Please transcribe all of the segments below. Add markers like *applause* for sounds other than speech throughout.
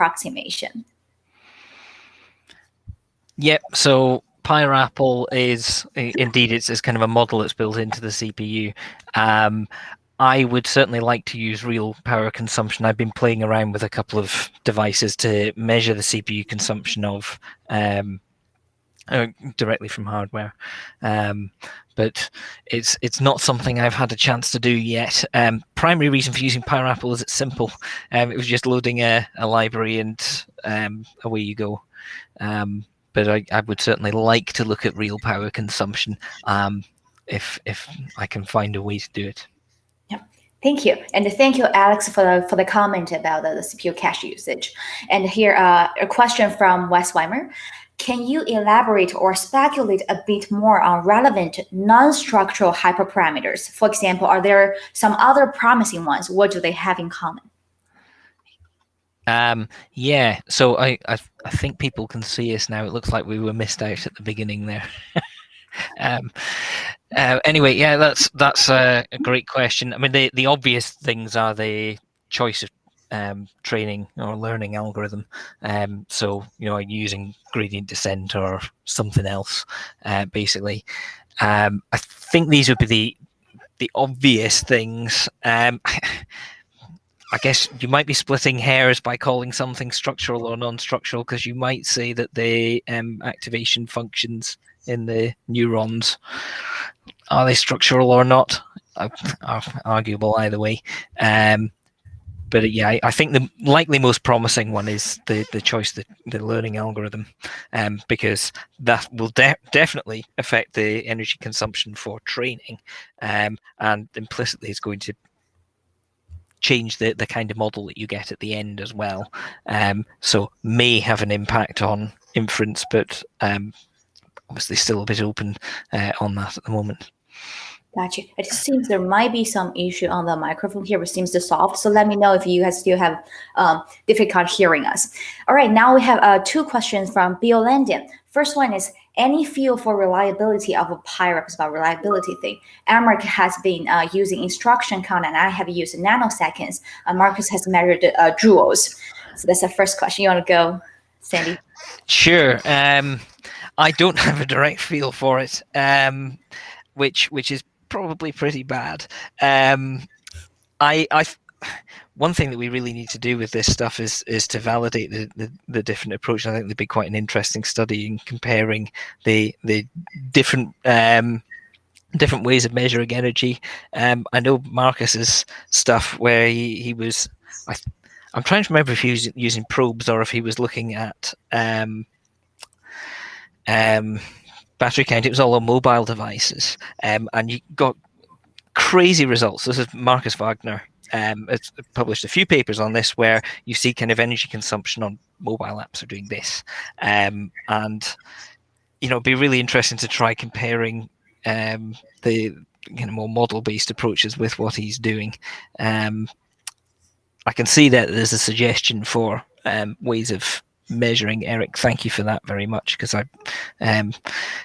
approximation? Yep. So PyRAPL is indeed it's, it's kind of a model that's built into the CPU. Um, I would certainly like to use real power consumption. I've been playing around with a couple of devices to measure the CPU consumption of um, uh, directly from hardware, um, but it's it's not something I've had a chance to do yet. Um, primary reason for using PyRAPL is it's simple. Um, it was just loading a, a library and um, away you go. Um, but I, I, would certainly like to look at real power consumption um, if if I can find a way to do it. Thank you. And thank you, Alex, for the, for the comment about the, the CPU cache usage. And here uh, a question from Wes Weimer. Can you elaborate or speculate a bit more on relevant non-structural hyperparameters? For example, are there some other promising ones? What do they have in common? Um, yeah, so I, I, I think people can see us now. It looks like we were missed out at the beginning there. *laughs* um, uh, anyway, yeah, that's that's a, a, great question. I mean, the the obvious things are the choice of um, training or learning algorithm. Um, so you know, using gradient descent or something else, uh, basically. Um, I think these would be the the obvious things. Um, *laughs* I guess you might be splitting hairs by calling something structural or non-structural because you might say that the um, activation functions in the neurons are they structural or not? Are *laughs* arguable either way. Um, but yeah, I, I, think the likely most promising one is the the choice the the learning algorithm, um, because that will de definitely affect the energy consumption for training, um, and implicitly is going to change the the kind of model that you get at the end as well. Um, so may have an impact on inference, but um, obviously still a bit open uh, on that at the moment. Gotcha. It seems there might be some issue on the microphone here, but seems to solve. So let me know if you still have um, difficult hearing us. All right, now we have uh, two questions from Bill Langdon. First one is, any feel for reliability of a PyRAPL about reliability thing? Aymeric has been uh, using instruction count and I have used nanoseconds. Uh, Markus has measured uh, joules. So that's the first question. You want to go, Sandy? Sure. Um, I don't *laughs* have a direct feel for it, um, which which is probably pretty bad. Um, I, I, one thing that we really need to do with this stuff is is to validate the, the, the different approach. I think there'd be quite an interesting study in comparing the the different um, different ways of measuring energy. Um, I know Markus's stuff where he, he was. I, I'm trying to remember if he was using probes or if he was looking at um, um, battery count. It was all on mobile devices, um, and you got crazy results. This is Markus Wagner. Um, it's published a few papers on this where you see kind of energy consumption on mobile apps are doing this, um, and you know, it'd be really interesting to try comparing um, the you know more model-based approaches with what he's doing. Um, I can see that there's a suggestion for um, ways of measuring. Eric, thank you for that very much because I'm um,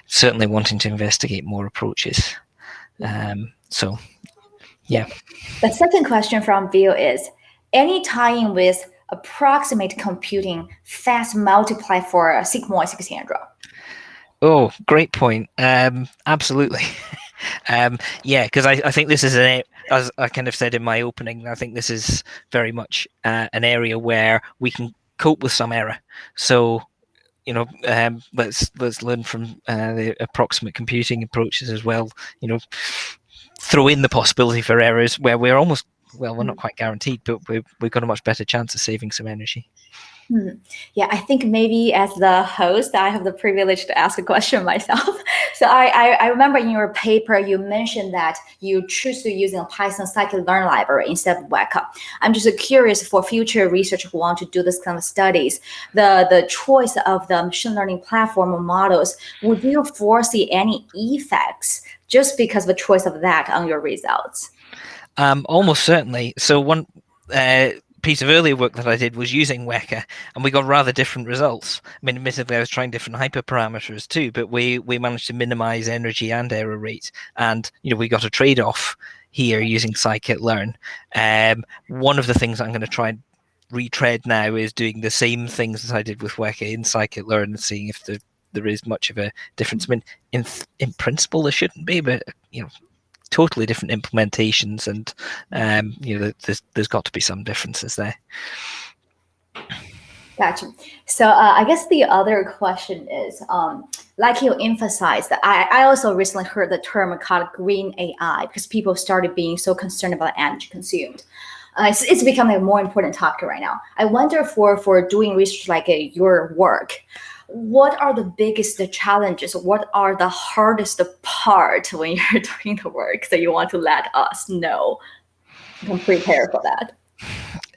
certainly wanting to investigate more approaches. Um, so, yeah. The second question from Bill is, any tie-in with approximate computing fast multiply for sigmoid 600? Oh, great point. Um, absolutely. *laughs* um, yeah, because I, I think this is an as I kind of said in my opening, I think this is very much uh, an area where we can cope with some error. So, you know, um, let's let's learn from uh, the approximate computing approaches as well. You know, throw in the possibility for errors where we're almost well, we're not mm. quite guaranteed, but we've we've got a much better chance of saving some energy. Hmm. Yeah, I think maybe as the host, I have the privilege to ask a question *laughs* myself. so I, I, I, remember in your paper, you mentioned that you choose to using a Python scikit-learn library instead of Weka. I'm just curious for future researchers who want to do this kind of studies, the, the choice of the machine learning platform or models, would you foresee any effects just because of the choice of that on your results? Um, almost certainly. So one, uh, piece of earlier work that I did was using Weka, and we got rather different results. I mean, admittedly, I was trying different hyperparameters too, but we we managed to minimize energy and error rate, and you know we got a trade-off here using scikit-learn. Um, one of the things I'm going to try and retread now is doing the same things as I did with Weka in scikit-learn and seeing if the, there is much of a difference. I mean, in in principle, there shouldn't be, but you know, totally different implementations, and um, you know, there's there's got to be some differences there. Gotcha. So uh, I guess the other question is, um, like you emphasized, I, I also recently heard the term called green AI because people started being so concerned about energy consumed. Uh, it's, it's becoming a more important topic right now. I wonder for, for doing research like uh, your work, what are the biggest challenges? What are the hardest part when *laughs* you're doing the work that you want to let us know? Can prepare for that.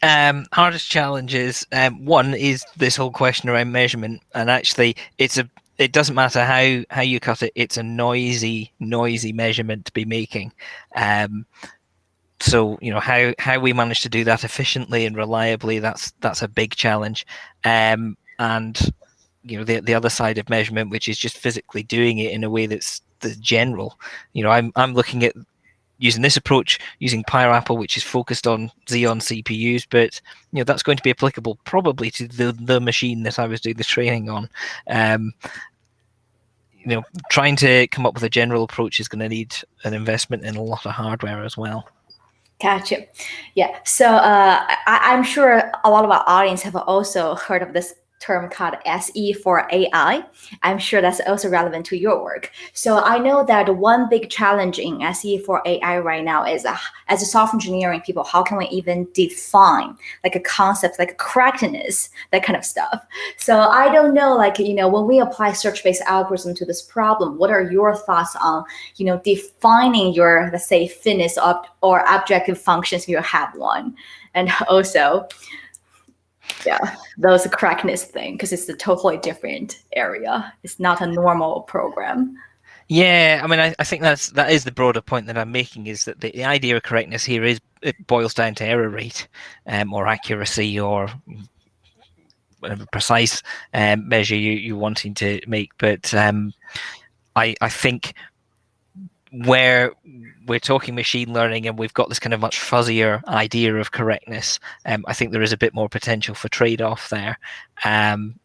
Um, hardest challenges. Um, one is this whole question around measurement, and actually, it's a. It doesn't matter how how you cut it. It's a noisy, noisy measurement to be making. Um, so you know how how we manage to do that efficiently and reliably. That's that's a big challenge. Um, and you know the the other side of measurement, which is just physically doing it in a way that's the general. You know, I'm I'm looking at using this approach using PyRAPL, which is focused on Xeon CPUs, but you know that's going to be applicable probably to the the machine that I was doing the training on. Um, you know, trying to come up with a general approach is going to need an investment in a lot of hardware as well. Gotcha. Yeah. So uh, I, am sure a lot of our audience have also heard of this term called SE for AI. I'm sure that's also relevant to your work. So I know that one big challenge in SE for AI right now is uh, as a software engineering people, how can we even define like a concept like correctness, that kind of stuff. So I don't know, like, you know, when we apply search-based algorithm to this problem, what are your thoughts on, you know, defining your, let's say, fitness or objective functions you have one? And *laughs* also, yeah, those correctness thing because it's a totally different area. It's not a normal program. Yeah, I mean, I, I think that's that is the broader point that I'm making is that the, the idea of correctness here is it boils down to error rate, um, or accuracy, or whatever precise um, measure you you're wanting to make. But um, I I think where we're talking machine learning and we've got this kind of much fuzzier idea of correctness, um, I think there is a bit more potential for trade off there. Um,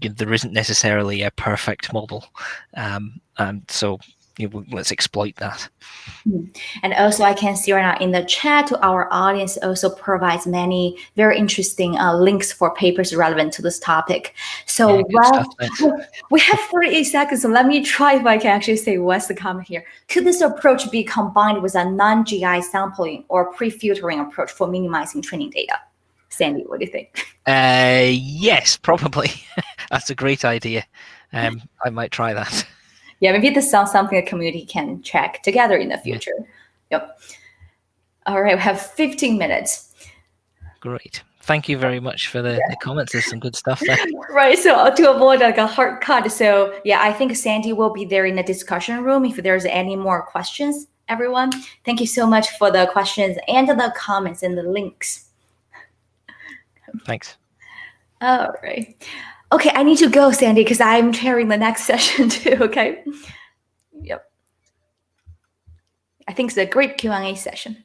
there isn't necessarily a perfect model. Um, and so let's exploit that. Hmm. And also I can see right now in the chat to our audience also provides many very interesting uh, links for papers relevant to this topic. So yeah, well, *laughs* we have 48 seconds, so let me try if I can actually say what's the comment here. Could this approach be combined with a non-GI sampling or pre-filtering approach for minimizing training data? Sandy, what do you think? *laughs* Uh, yes, probably. *laughs* That's a great idea. Um, I might try that yeah, maybe this sounds something the community can track together in the future. Yeah. Yep. All right, we have 15 minutes. Great. Thank you very much for the, yeah. the comments. There's some good stuff there. *laughs* right. So uh, to avoid like a hard cut. So yeah, I think Sandy will be there in the discussion room if there's any more questions, everyone. Thank you so much for the questions and the comments and the links. Thanks. All right. Okay, I need to go, Sandy, because I'm chairing the next *laughs* session too. Okay. Yep. I think it's a great Q&A session.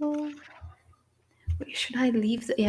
Oh, should I leave the? Yeah.